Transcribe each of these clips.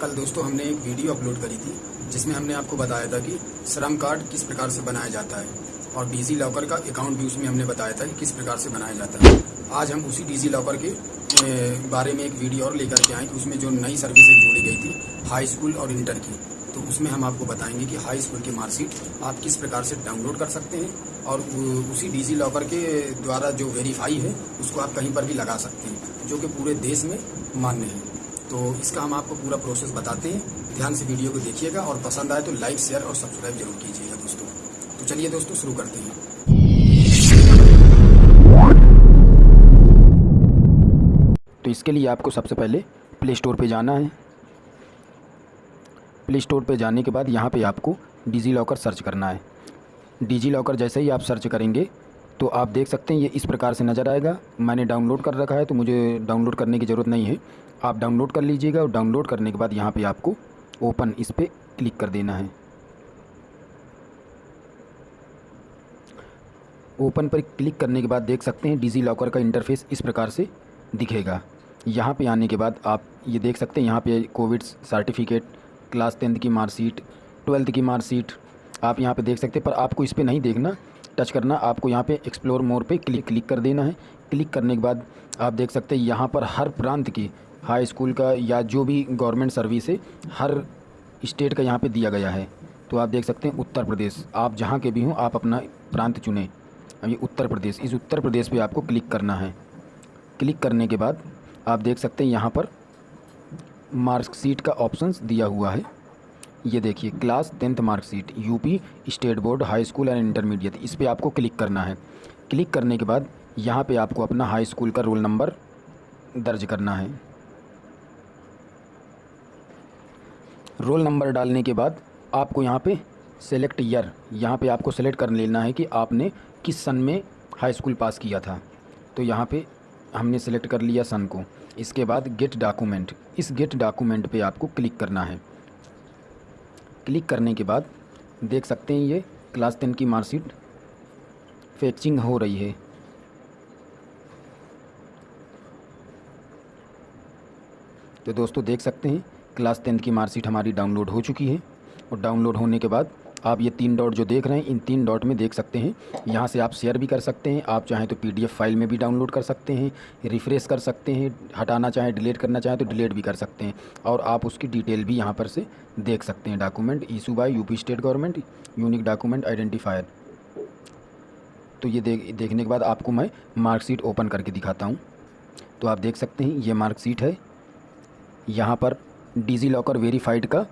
कल दोस्तों हमने एक वीडियो अपलोड करी थी, जिसमें हमने आपको बताया था कि श्रम कार्ड किस प्रकार से बनाया जाता है और डिजी लॉकर का अकाउंट भी उसमें हमने बताया था कि किस प्रकार से बनाया जाता है। आज हम उसी डिजी लॉकर के बारे में एक वीडियो और लेकर के आए कि उसमें जो नई सर्विस एक जोड़ी गई थी हाई स्कूल और इंटर की। तो उसमें हम आपको बताएँगे कि हाई स्कूल की मार्कशीट आप किस प्रकार से डाउनलोड कर सकते हैं और उसी डिजी लॉकर के द्वारा जो वेरीफाई है, उसको आप कहीं पर भी लगा सकते हैं, जो कि पूरे देश में मान्य है। तो इसका हम आपको पूरा प्रोसेस बताते हैं। ध्यान से वीडियो को देखिएगा और पसंद आए तो लाइक शेयर और सब्सक्राइब ज़रूर कीजिएगा दोस्तों। तो चलिए दोस्तों, शुरू करते हैं। तो इसके लिए आपको सबसे पहले प्ले स्टोर पर जाना है। प्ले स्टोर पर जाने के बाद यहाँ पे आपको डिजी लॉकर सर्च करना है। डिजी लॉकर जैसे ही आप सर्च करेंगे तो आप देख सकते हैं, ये इस प्रकार से नज़र आएगा। मैंने डाउनलोड कर रखा है तो मुझे डाउनलोड करने की ज़रूरत नहीं है। आप डाउनलोड कर लीजिएगा और डाउनलोड करने के बाद यहाँ पे आपको ओपन इस पर क्लिक कर देना है। ओपन पर क्लिक करने के बाद देख सकते हैं, डिजी लॉकर का इंटरफेस इस प्रकार से दिखेगा। यहाँ पे आने के बाद आप ये देख सकते हैं, यहाँ पे कोविड सर्टिफिकेट, क्लास टेंथ की मार्कशीट, ट्वेल्थ की मार्कशीट, आप यहाँ पे देख सकते हैं, पर आपको इस पर नहीं देखना। टच करना, आपको यहाँ पे एक्सप्लोर मोर पे क्लिक क्लिक कर देना है। क्लिक करने के बाद आप देख सकते हैं यहाँ पर हर प्रांत की हाई स्कूल का या जो भी गवर्नमेंट सर्विस है, हर स्टेट का यहाँ पे दिया गया है। तो आप देख सकते हैं उत्तर प्रदेश, आप जहाँ के भी हों, आप अपना प्रांत चुनें। ये उत्तर प्रदेश, इस उत्तर प्रदेश पे आपको क्लिक करना है। क्लिक करने के बाद आप देख सकते हैं यहाँ पर मार्कशीट का ऑप्शंस दिया हुआ है। ये देखिए, class tenth marksheet UP state board, high school and intermediate. इस पर आपको क्लिक करना है। क्लिक करने के बाद यहाँ पे आपको अपना हाई स्कूल का रोल नंबर दर्ज करना है। रोल नंबर डालने के बाद आपको यहाँ पे सेलेक्ट ईयर यहाँ पे आपको सेलेक्ट कर लेना है कि आपने किस सन में हाई स्कूल पास किया था। तो यहाँ पे हमने सेलेक्ट कर लिया सन को। इसके बाद गेट डॉक्यूमेंट इस गेट डॉक्यूमेंट पे आपको क्लिक करना है। क्लिक करने के बाद देख सकते हैं ये क्लास टेन की मार्कशीट फेचिंग हो रही है। तो दोस्तों देख सकते हैं, क्लास टेंथ की मार्कशीट हमारी डाउनलोड हो चुकी है और डाउनलोड होने के बाद आप ये तीन डॉट जो देख रहे हैं, इन तीन डॉट में देख सकते हैं। यहाँ से आप शेयर भी कर सकते हैं, आप चाहें तो पीडीएफ फ़ाइल में भी डाउनलोड कर सकते हैं, रिफ़्रेश कर सकते हैं, हटाना चाहें, डिलीट करना चाहें तो डिलीट भी कर सकते हैं। और आप उसकी डिटेल भी यहाँ पर से देख सकते हैं, document issue by UP state government, unique document identifier. तो ये देख देखने के बाद आपको मैं मार्कशीट ओपन करके दिखाता हूँ। तो आप देख सकते हैं, ये मार्कशीट है। यहाँ पर डिजी लॉकर वेरीफाइड का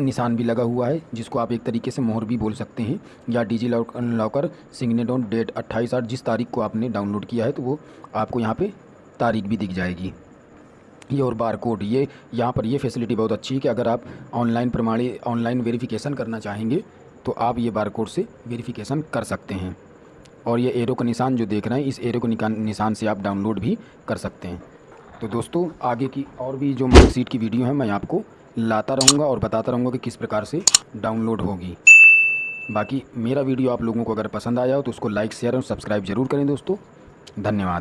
निशान भी लगा हुआ है, जिसको आप एक तरीके से मोहर भी बोल सकते हैं। या DigiLocker signed on date अट्ठाईस आठ जिस तारीख को आपने डाउनलोड किया है तो वो आपको यहाँ पे तारीख भी दिख जाएगी। ये और बार कोड ये यहाँ पर ये फैसिलिटी बहुत अच्छी है कि अगर आप ऑनलाइन प्रमाणी, ऑनलाइन वेरिफिकेशन करना चाहेंगे तो आप ये बार कोड से वेरिफिकेशन कर सकते हैं। और ये एरो का निशान जो देख रहे हैं, इस एरो के निशान से आप डाउनलोड भी कर सकते हैं। तो दोस्तों, आगे की और भी जो मार्कशीट की वीडियो है, मैं आपको लाता रहूँगा और बताता रहूँगा कि किस प्रकार से डाउनलोड होगी। बाकी मेरा वीडियो आप लोगों को अगर पसंद आया हो तो उसको लाइक शेयर और सब्सक्राइब ज़रूर करें दोस्तों। धन्यवाद।